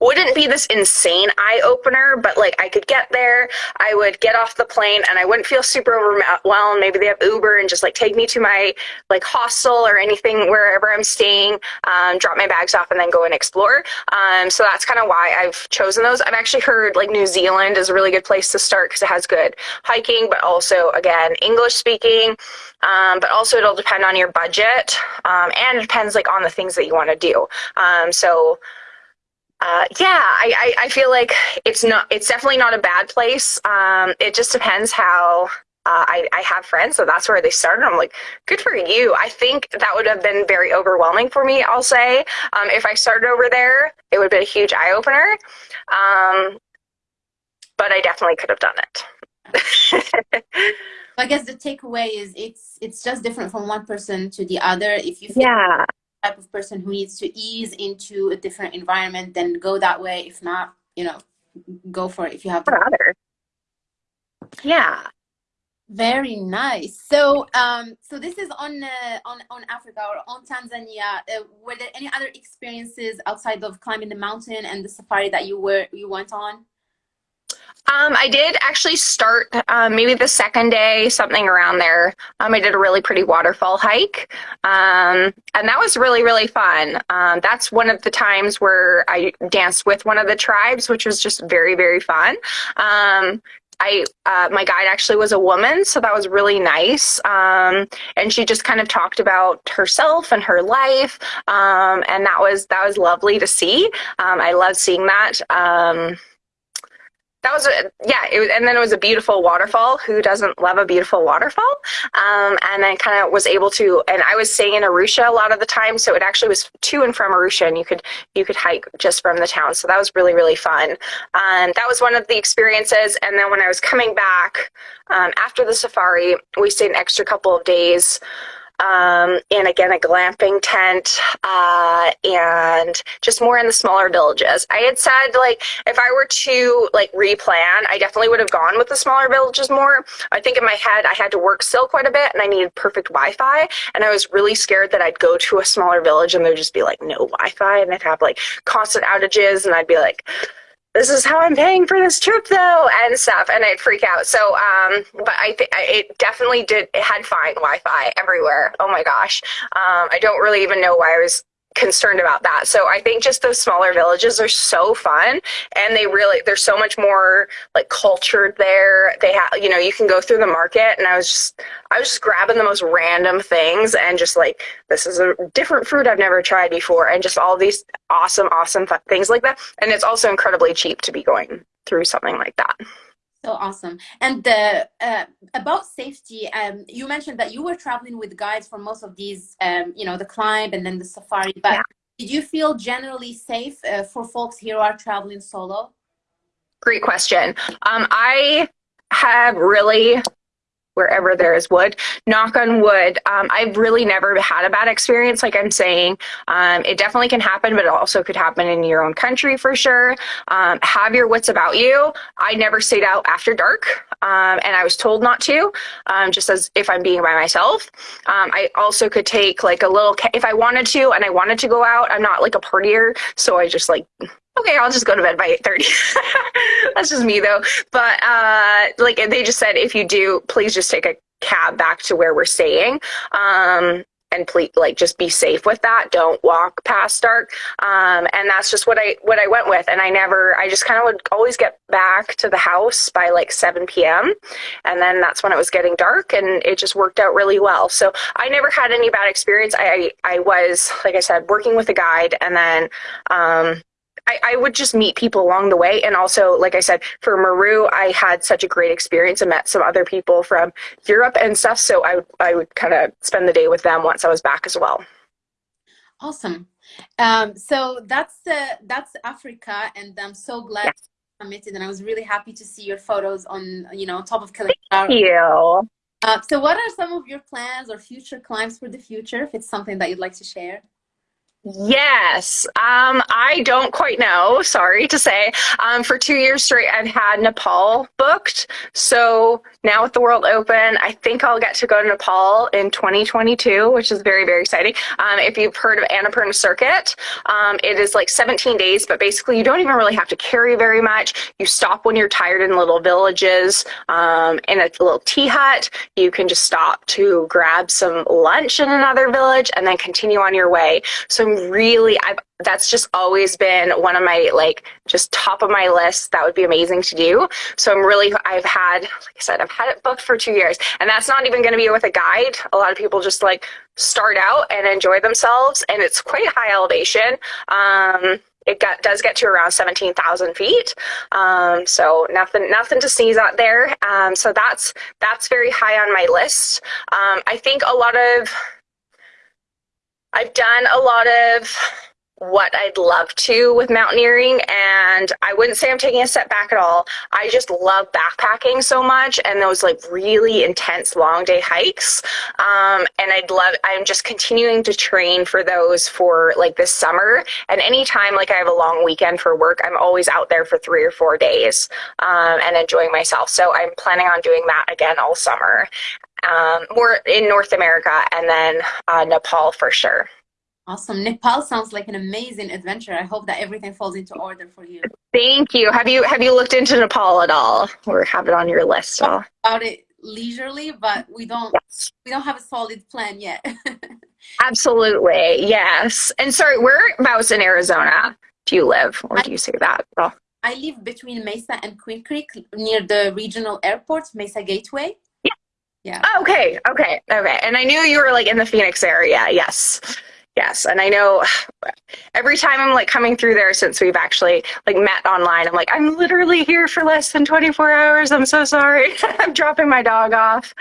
wouldn't be this insane eye opener, but like I could get there, I would get off the plane and I wouldn't feel super overwhelmed. Maybe they have Uber and just like take me to my like hostel or anything wherever I'm staying, um, drop my bags off and then go and explore. Um, so that's kind of why I've chosen those. I've actually heard like New Zealand is a really good place to start because it has good hiking, but also again, English speaking. Um, but also it'll depend on your budget um, and it depends like on the things that you want to do. Um, so uh, yeah, I, I, I, feel like it's not. It's definitely not a bad place. Um, it just depends how. Uh, I, I have friends, so that's where they started. I'm like, good for you. I think that would have been very overwhelming for me. I'll say, um, if I started over there, it would have been a huge eye opener. Um, but I definitely could have done it. I guess the takeaway is it's it's just different from one person to the other. If you feel yeah type of person who needs to ease into a different environment, then go that way. If not, you know, go for it if you have. Yeah. Very nice. So, um, so this is on uh, on on Africa or on Tanzania. Uh, were there any other experiences outside of climbing the mountain and the safari that you were you went on? Um, I did actually start um, maybe the second day, something around there. Um, I did a really pretty waterfall hike, um, and that was really really fun. Um, that's one of the times where I danced with one of the tribes, which was just very very fun. Um, I uh, my guide actually was a woman, so that was really nice. Um, and she just kind of talked about herself and her life, um, and that was that was lovely to see. Um, I love seeing that. That was a, yeah it was, and then it was a beautiful waterfall. Who doesn't love a beautiful waterfall? Um, and then kind of was able to and i was staying in arusha a lot of the time so it actually was to and from arusha and you could you could hike just from the town. So that was really really fun. Um, that was one of the experiences. And then when i was coming back um, after the safari we stayed an extra couple of days um, and again a glamping tent uh, and just more in the smaller villages. I had said like if i were to like replan i definitely would have gone with the smaller villages more. I think in my head i had to work still quite a bit and i needed perfect wi-fi and i was really scared that i'd go to a smaller village and there'd just be like no wi-fi and i'd have like constant outages and i'd be like this is how I'm paying for this trip though and stuff and I'd freak out. So um but I think it definitely did it had fine Wi-Fi everywhere. Oh my gosh. Um I don't really even know why I was concerned about that. So I think just those smaller villages are so fun and they really they're so much more like cultured there. They have you know, you can go through the market and I was just I was just grabbing the most random things and just like this is a different fruit I've never tried before and just all these awesome awesome things like that. And it's also incredibly cheap to be going through something like that. So awesome. And uh, uh, about safety, um, you mentioned that you were traveling with guides for most of these, um, you know, the climb and then the safari. But yeah. did you feel generally safe uh, for folks here who are traveling solo? Great question. Um, I have really wherever there is wood. Knock on wood. Um, I've really never had a bad experience, like I'm saying. Um, it definitely can happen, but it also could happen in your own country for sure. Um, have your wits about you. I never stayed out after dark, um, and I was told not to, um, just as if I'm being by myself. Um, I also could take like a little, if I wanted to, and I wanted to go out. I'm not like a partier, so I just like okay, I'll just go to bed by 8.30. That's just me though. But uh, like they just said, if you do, please just take a cab back to where we're staying. Um, and please like just be safe with that don't walk past dark um, and that's just what i what i went with and i never i just kind of would always get back to the house by like 7 p.m and then that's when it was getting dark and it just worked out really well so i never had any bad experience i i, I was like i said working with a guide and then um, I, I, would just meet people along the way. And also, like I said, for Meru, I had such a great experience and met some other people from Europe and stuff. So I, I would kind of spend the day with them once I was back as well. Awesome. Um, so that's uh, that's Africa, and I'm so glad yeah. you committed. And I was really happy to see your photos on, you know, top of Kilimanjaro. Thank you. Uh, so, what are some of your plans or future climbs for the future? If it's something that you'd like to share. Yes. Um, I don't quite know, sorry to say. Um, for two years straight, I've had Nepal booked. So now with the world open, I think I'll get to go to Nepal in 2022, which is very, very exciting. Um, if you've heard of Annapurna Circuit, um, it is like 17 days, but basically you don't even really have to carry very much. You stop when you're tired in little villages, um, in a little tea hut. You can just stop to grab some lunch in another village and then continue on your way. So really, I've, that's just always been one of my like just top of my list. That would be amazing to do. So I'm really, I've had, like I said, I've had it booked for two years and that's not even going to be with a guide. A lot of people just like start out and enjoy themselves and it's quite high elevation. Um, it got, does get to around 17,000 feet. Um, so nothing, nothing to sneeze at there. Um, so that's, that's very high on my list. Um, I think a lot of I've done a lot of what I'd love to with mountaineering and I wouldn't say I'm taking a step back at all. I just love backpacking so much and those like really intense long day hikes. Um, and I'd love, I'm just continuing to train for those for like this summer. And anytime like I have a long weekend for work, I'm always out there for three or four days um, and enjoying myself. So I'm planning on doing that again all summer um, more in North America and then uh, Nepal for sure. Awesome. Nepal sounds like an amazing adventure. I hope that everything falls into order for you. Thank you. Have you have you looked into Nepal at all or have it on your list About it leisurely, but we don't yes. we don't have a solid plan yet. Absolutely. Yes. And sorry, whereabouts in Arizona do you live or do you say that at all? I live between Mesa and Queen Creek near the regional airport, Mesa Gateway. Yeah. Oh, okay. Okay. Okay. And I knew you were like in the Phoenix area. Yes. Yes. And I know every time I'm like coming through there since we've actually like met online, I'm like, I'm literally here for less than 24 hours. I'm so sorry. I'm dropping my dog off.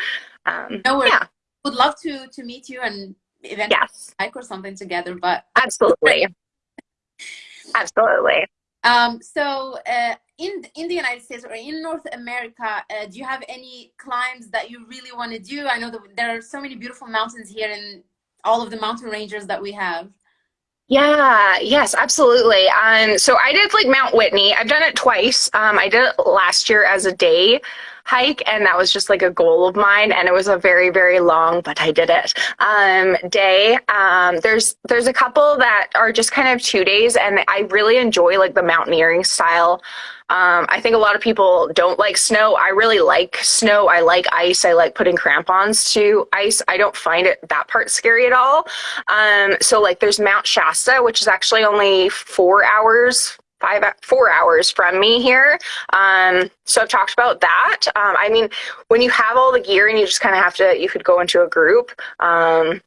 Um, no worries. Yeah. Would love to to meet you and eventually yes. hike or something together, but absolutely. absolutely. Um, so uh, in in the United States or in North America, uh, do you have any climbs that you really want to do? I know that there are so many beautiful mountains here in all of the mountain ranges that we have. Yeah, yes, absolutely. Um, so I did like Mount Whitney. I've done it twice. Um, I did it last year as a day hike, and that was just like a goal of mine. And it was a very, very long, but I did it um, day. Um, there's there's a couple that are just kind of two days, and I really enjoy like the mountaineering style. Um, I think a lot of people don't like snow. I really like snow. I like ice. I like putting crampons to ice. I don't find it that part scary at all. Um, so like there's Mount Shasta, which is actually only four hours, five four hours from me here um, so i've talked about that um, i mean when you have all the gear and you just kind of have to you could go into a group um,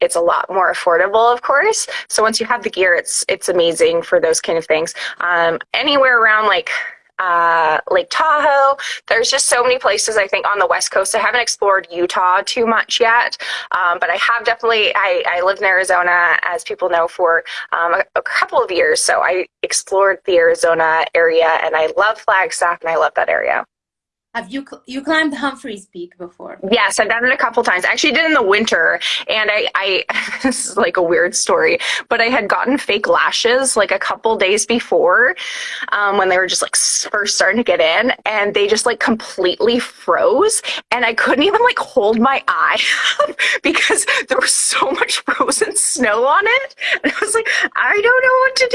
it's a lot more affordable of course so once you have the gear it's it's amazing for those kind of things um, anywhere around like uh, Lake Tahoe. There's just so many places I think on the West Coast. I haven't explored Utah too much yet, um, but I have definitely. I, I lived in Arizona, as people know, for um, a, a, couple of years. So I explored the Arizona area, and I love Flagstaff, and I love that area. Have you you climbed Humphreys Peak before? Yes, I've done it a couple times. I actually did in the winter, and I, I this is like a weird story, but I had gotten fake lashes like a couple days before, um, when they were just like first starting to get in, and they just like completely froze, and I couldn't even like hold my eye because there was so much frozen snow on it, and I was like, I don't know what to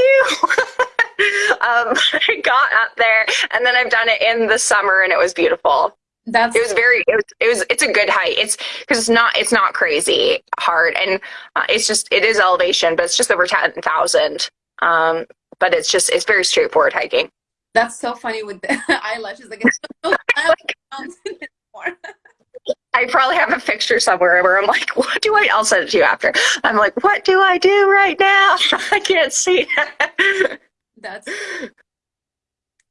do. um, I got up there, and then I've done it in the summer, and it was beautiful. That's it was very it was, it was it's a good height. It's because it's not it's not crazy hard and uh, it's just it is elevation, but it's just over ten thousand. Um, but it's just it's very straightforward hiking. That's so funny with the eyelashes. Like it's so I probably have a picture somewhere where I'm like, what do I? I'll send it to you after. I'm like, what do I do right now? I can't see. That's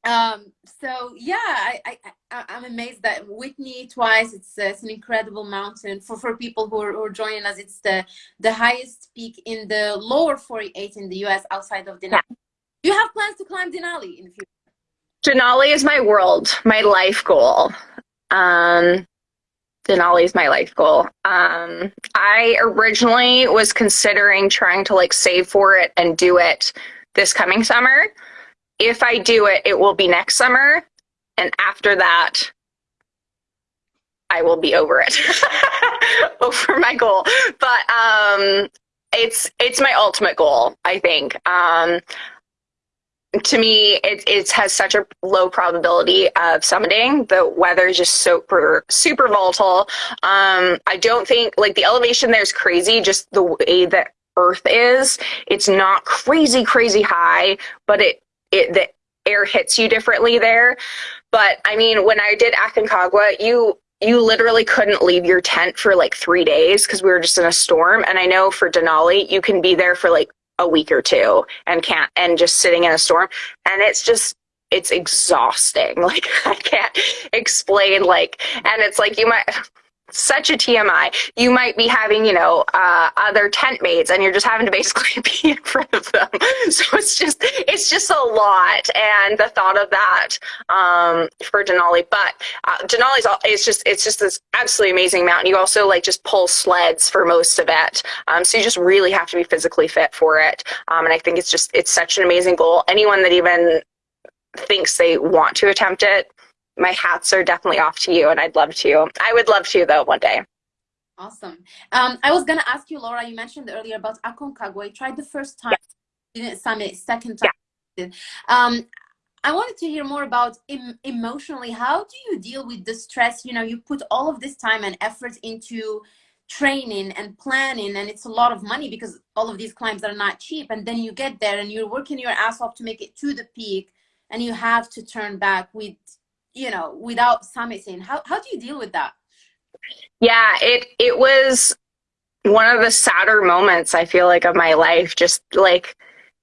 um so yeah I, I i'm amazed that whitney twice it's, uh, it's an incredible mountain for for people who are, who are, joining us it's the the highest peak in the lower 48 in the us outside of denali yeah. you have plans to climb denali in the future denali is my world my life goal um Denali is my life goal. Um, I originally was considering trying to like save for it and do it this coming summer if I do it, it will be next summer. And after that, I will be over it, over my goal. But um, it's it's my ultimate goal. I think. Um, to me, it it has such a low probability of summiting. The weather is just super super volatile. Um, I don't think like the elevation there is crazy. Just the way that Earth is, it's not crazy crazy high, but it it the air hits you differently there. But I mean, when I did Aconcagua, you you literally couldn't leave your tent for like three days because we were just in a storm. And I know for Denali, you can be there for like a week or two and can't and just sitting in a storm. And it's just it's exhausting. Like I can't explain like and it's like you might such a TMI. You might be having, you know, uh, other tent mates and you're just having to basically be in front of them. So it's just, it's just a lot. And the thought of that, um, for Denali, but, uh, Denali's all, it's just, it's just this absolutely amazing mountain. You also like just pull sleds for most of it. Um, so you just really have to be physically fit for it. Um, and I think it's just, it's such an amazing goal. Anyone that even thinks they want to attempt it, my hats are definitely off to you and I'd love to. I would love to though one day. Awesome. Um, I was gonna ask you, Laura, you mentioned earlier about Aconcagua. You tried the first time, yeah. didn't summit, second time. Yeah. Um, I wanted to hear more about em emotionally. How do you deal with the stress? You know, you put all of this time and effort into training and planning, and it's a lot of money because all of these climbs are not cheap. And then you get there and you're working your ass off to make it to the peak, and you have to turn back with you know, without summiting. How how do you deal with that? Yeah, it it was one of the sadder moments I feel like of my life. Just like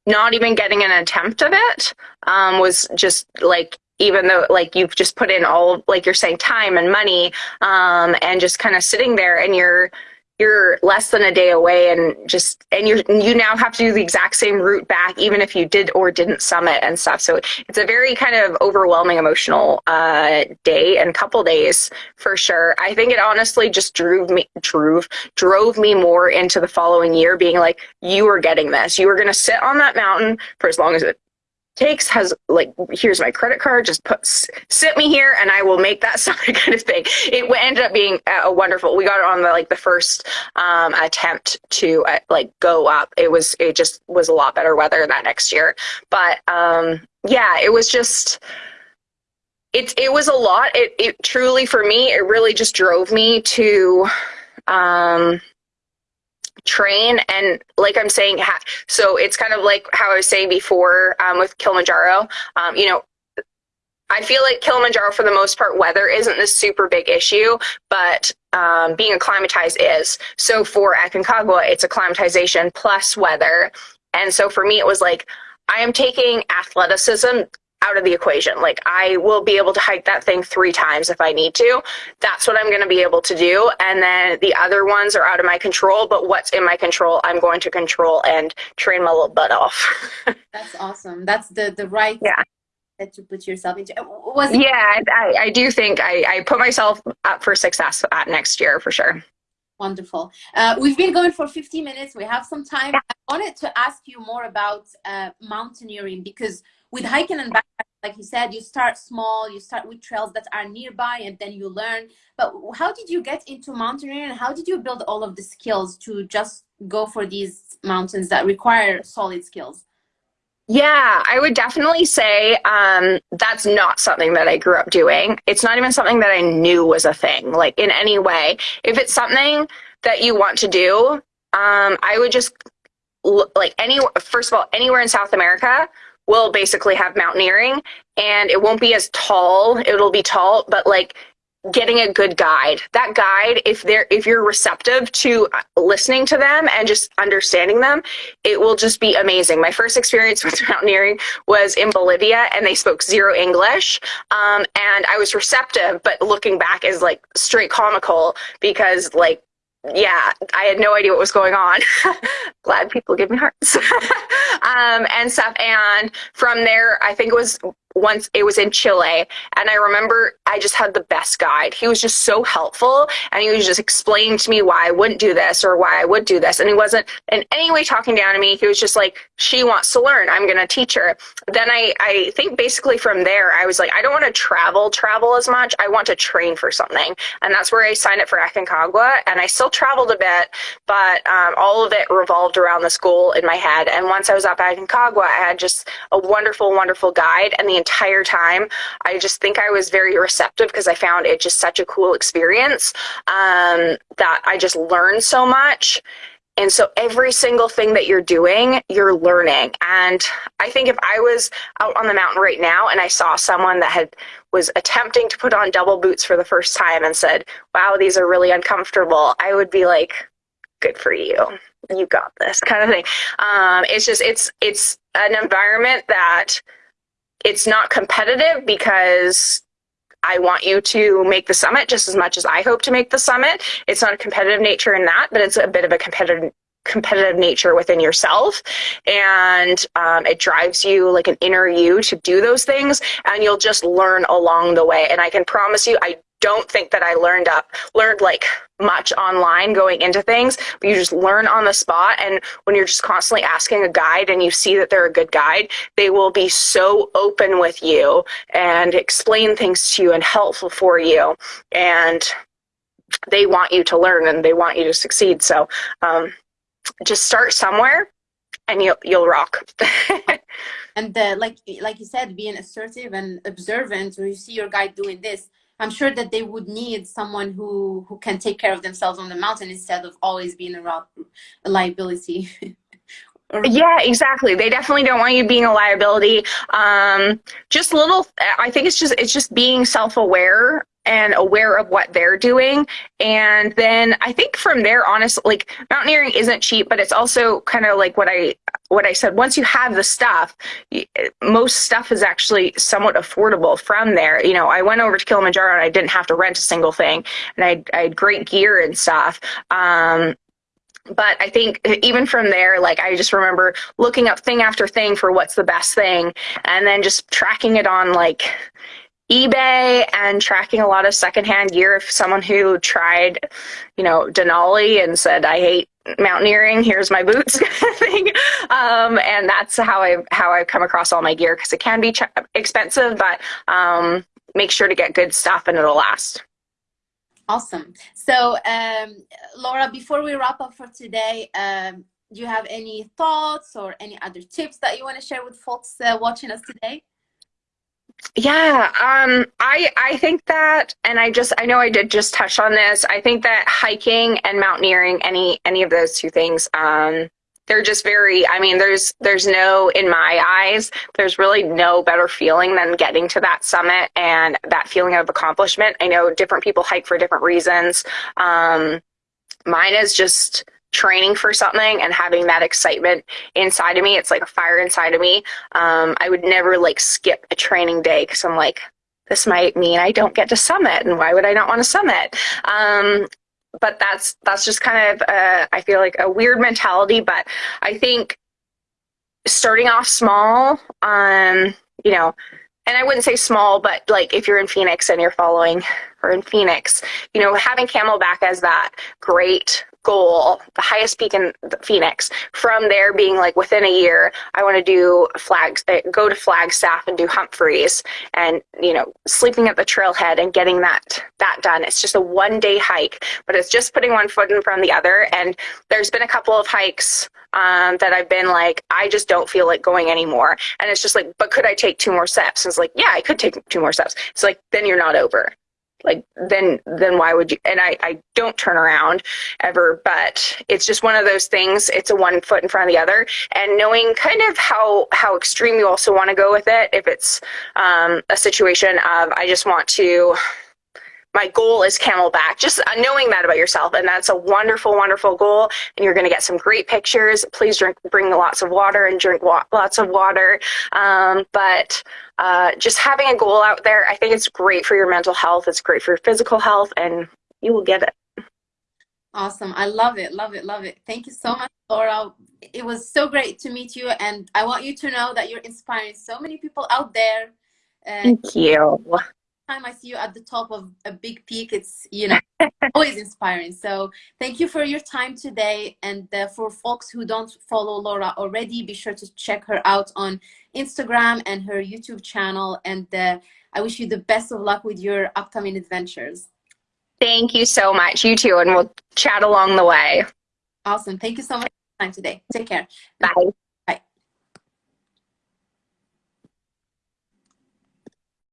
not even getting an attempt of it um, was just like even though like you've just put in all like you're saying time and money um, and just kind of sitting there and you're you're less than a day away and just and you're you now have to do the exact same route back even if you did or didn't summit and stuff. So it's a very kind of overwhelming emotional uh, day and couple days for sure. I think it honestly just drove me drove drove me more into the following year being like you are getting this. You are going to sit on that mountain for as long as it takes has like here's my credit card just put sit me here and i will make that summit kind of thing. It ended up being a wonderful we got it on the like the first um, attempt to uh, like go up. It was it just was a lot better weather that next year. But um yeah it was just it, it was a lot. It, it truly for me it really just drove me to um train and like i'm saying so it's kind of like how i was saying before um, with kilimanjaro um, you know i feel like kilimanjaro for the most part weather isn't this super big issue but um, being acclimatized is. So for aconcagua it's acclimatization plus weather. And so for me it was like i am taking athleticism out of the equation. Like I will be able to hike that thing three times if I need to. That's what I'm going to be able to do. And then the other ones are out of my control, but what's in my control, I'm going to control and train my little butt off. That's awesome. That's the, the right yeah. that you put yourself into. Was yeah, I, I do think I, I put myself up for success at next year for sure. Wonderful. Uh, we've been going for 50 minutes. We have some time. Yeah. I wanted to ask you more about uh, mountaineering because with hiking and backpacking, like you said, you start small, you start with trails that are nearby and then you learn. But how did you get into mountaineering and how did you build all of the skills to just go for these mountains that require solid skills? Yeah, I would definitely say um, that's not something that I grew up doing. It's not even something that I knew was a thing, like in any way. If it's something that you want to do, um, I would just like any first of all anywhere in South America will basically have mountaineering and it won't be as tall. It'll be tall, but like getting a good guide. That guide, if they're if you're receptive to listening to them and just understanding them, it will just be amazing. My first experience with mountaineering was in Bolivia, and they spoke zero English, um, and I was receptive, but looking back is like straight comical because like yeah, I had no idea what was going on. Glad people give me hearts. um, and stuff. And from there, I think it was once it was in Chile. And I remember I just had the best guide. He was just so helpful and he was just explaining to me why I wouldn't do this or why I would do this. And he wasn't in any way talking down to me. He was just like, she wants to learn. I'm going to teach her. Then I, I think basically from there, I was like, I don't want to travel, travel as much. I want to train for something. And that's where I signed up for Aconcagua. And I still traveled a bit, but um, all of it revolved around the school in my head. And once I was up at Aconcagua, I had just a wonderful, wonderful guide. And the entire time. I just think I was very receptive because I found it just such a cool experience um, that I just learned so much. And so every single thing that you're doing, you're learning. And I think if I was out on the mountain right now and I saw someone that had was attempting to put on double boots for the first time and said, "Wow, these are really uncomfortable," I would be like, "Good for you." You got this kind of thing. Um, it's just it's it's an environment that it's not competitive because I want you to make the summit just as much as I hope to make the summit. It's not a competitive nature in that, but it's a bit of a competitive competitive nature within yourself and um, it drives you like an inner you to do those things and you'll just learn along the way and i can promise you i don't think that I learned up, learned like much online going into things, but you just learn on the spot. And when you're just constantly asking a guide and you see that they're a good guide, they will be so open with you and explain things to you and helpful for you. And they want you to learn and they want you to succeed. So um, just start somewhere and you'll, you'll rock. and the, like, like you said, being assertive and observant, when you see your guide doing this, I'm sure that they would need someone who who can take care of themselves on the mountain instead of always being a, a liability. yeah, exactly. They definitely don't want you being a liability. Um, just little. I think it's just it's just being self aware and aware of what they're doing. And then I think from there, honestly, like mountaineering isn't cheap, but it's also kind of like what I what I said. Once you have the stuff, most stuff is actually somewhat affordable from there. You know, I went over to Kilimanjaro and I didn't have to rent a single thing, and I, I had great gear and stuff. Um, but I think even from there, like I just remember looking up thing after thing for what's the best thing, and then just tracking it on like eBay and tracking a lot of secondhand gear. If someone who tried, you know, Denali and said, I hate mountaineering, here's my boots thing. Um, and that's how I how I've come across all my gear because it can be expensive, but um, make sure to get good stuff and it'll last. Awesome. So, um, Laura, before we wrap up for today, um, do you have any thoughts or any other tips that you want to share with folks uh, watching us today? Yeah, um, I I think that, and I just I know I did just touch on this. I think that hiking and mountaineering, any any of those two things, um, they're just very. I mean, there's there's no in my eyes, there's really no better feeling than getting to that summit and that feeling of accomplishment. I know different people hike for different reasons. Um, mine is just training for something and having that excitement inside of me. It's like a fire inside of me. Um, I would never like skip a training day because I'm like, this might mean I don't get to summit, and why would I not want to summit? Um, but that's that's just kind of uh, I feel like a weird mentality. But I think starting off small, um, you know, and I wouldn't say small, but like if you're in Phoenix and you're following or in Phoenix, you know, having Camelback as that great goal, the highest peak in Phoenix. From there, being like within a year, I want to do flags, uh, go to Flagstaff and do Humphreys, and you know, sleeping at the trailhead and getting that that done. It's just a one day hike, but it's just putting one foot in front of the other. And there's been a couple of hikes um, that I've been like, I just don't feel like going anymore. And it's just like, but could I take two more steps? And it's like, yeah, I could take two more steps. It's like, then you're not over like then then why would you and I, I don't turn around ever but it's just one of those things. It's a one foot in front of the other. And knowing kind of how how extreme you also want to go with it if it's um, a situation of i just want to my goal is camelback. Just knowing that about yourself and that's a wonderful wonderful goal and you're going to get some great pictures. Please drink bring lots of water and drink wa- lots of water. Um, but uh, just having a goal out there i think it's great for your mental health it's great for your physical health and you will get it. Awesome. I love it love it love it. Thank you so much laura. It was so great to meet you and i want you to know that you're inspiring so many people out there. Uh, thank you time I see you at the top of a big peak, it's, you know, always inspiring. So thank you for your time today. And uh, for folks who don't follow Laura already, be sure to check her out on Instagram and her YouTube channel. And uh, I wish you the best of luck with your upcoming adventures. Thank you so much. You too. And we'll chat along the way. Awesome. Thank you so much for your time today. Take care. Bye.